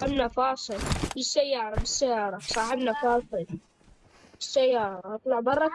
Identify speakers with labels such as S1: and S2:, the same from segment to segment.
S1: صاحبنا فاصل. بالسيارة بالسيارة. صاحبنا فاصل. بالسيارة. اطلع برا.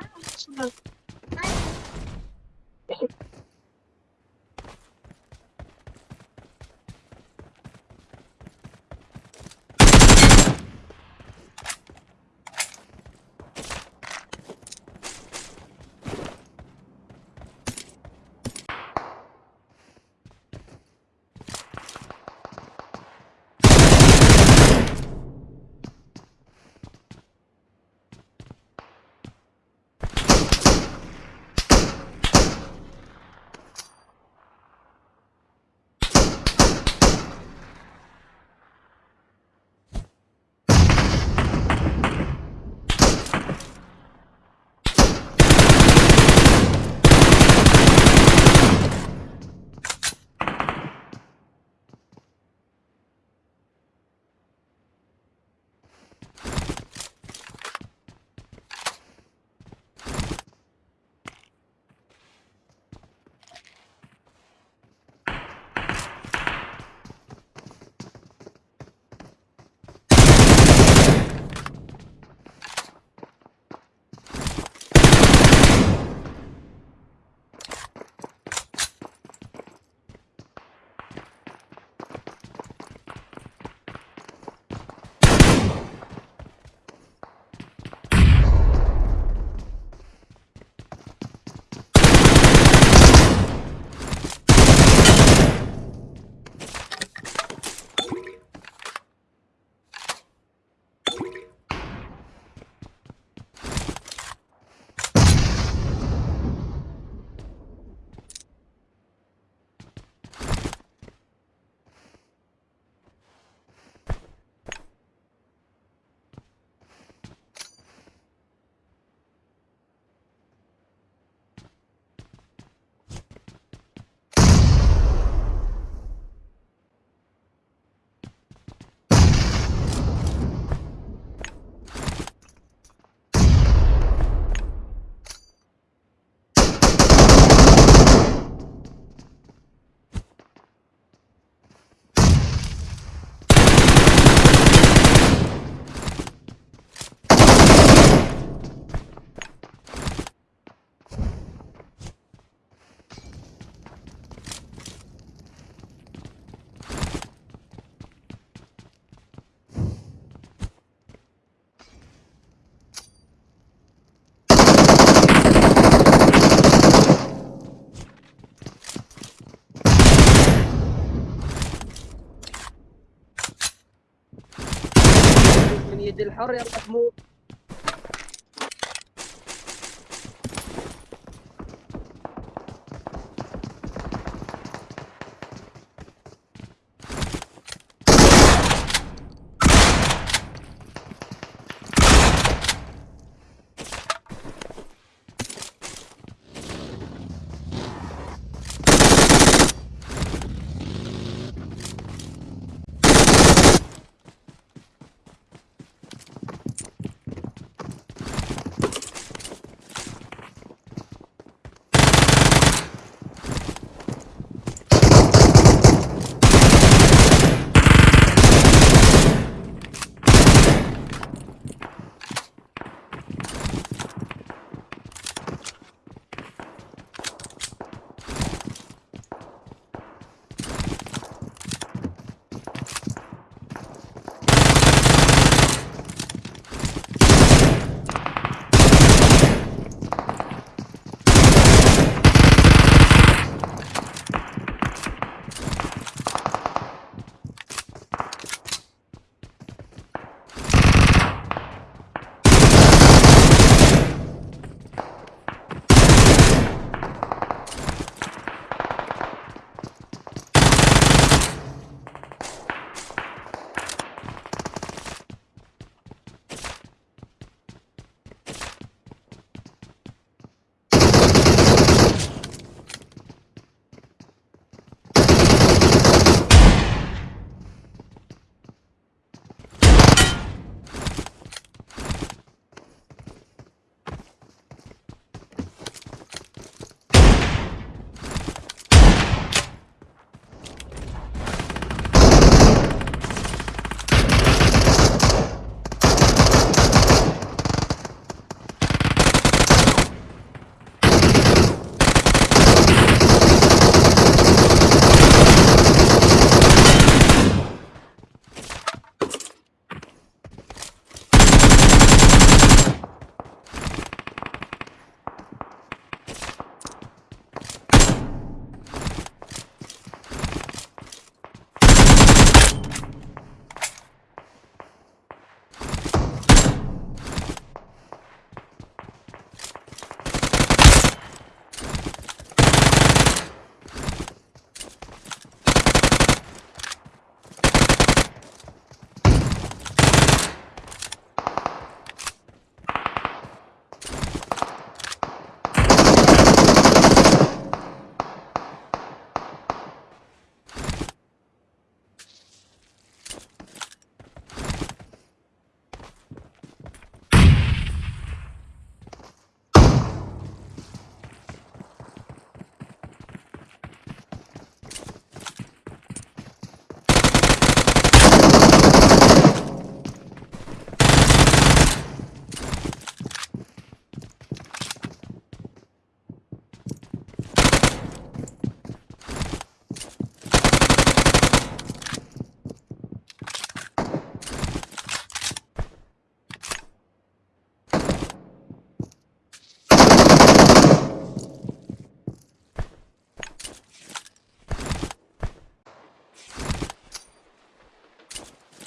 S2: الحر يلا تموت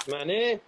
S2: معنی